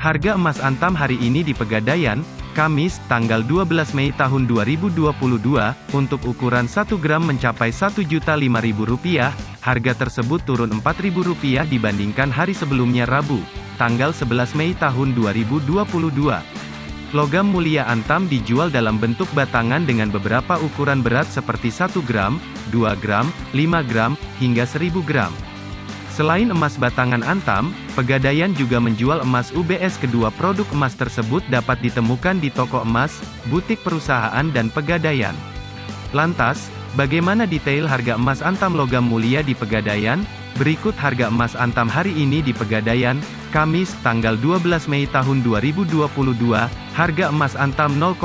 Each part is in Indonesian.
Harga emas antam hari ini di Pegadaian, Kamis, tanggal 12 Mei tahun 2022, untuk ukuran 1 gram mencapai Rp1.005.000, harga tersebut turun Rp4.000 dibandingkan hari sebelumnya Rabu, tanggal 11 Mei tahun 2022. Logam mulia antam dijual dalam bentuk batangan dengan beberapa ukuran berat seperti 1 gram, 2 gram, 5 gram, hingga 1000 gram. Selain emas batangan antam, Pegadaian juga menjual emas UBS kedua produk emas tersebut dapat ditemukan di toko emas, butik perusahaan dan Pegadaian. Lantas, bagaimana detail harga emas antam logam mulia di Pegadaian? Berikut harga emas antam hari ini di Pegadaian, Kamis, tanggal 12 Mei tahun 2022, harga emas antam 0,5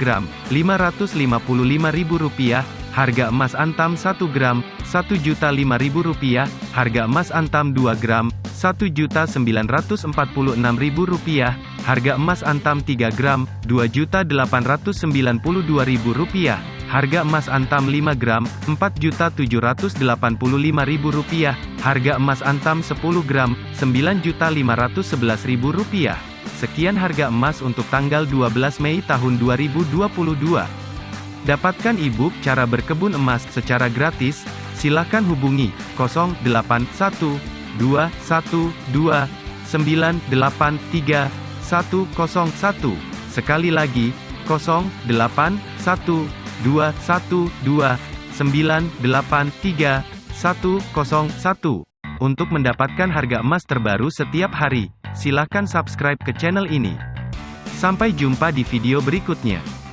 gram, Rp555.000, harga emas antam 1 gram, Rp1.005.000, harga emas antam 2 gram, Rp1.946.000, harga emas antam 3 gram, Rp2.892.000, harga emas antam 5 gram, Rp4.785.000, harga emas antam 10 gram, Rp9.511.000. Sekian harga emas untuk tanggal 12 Mei tahun 2022. Dapatkan e-book cara berkebun emas secara gratis, silakan hubungi 081212983101. Sekali lagi, 081212983101. Untuk mendapatkan harga emas terbaru setiap hari, silakan subscribe ke channel ini. Sampai jumpa di video berikutnya.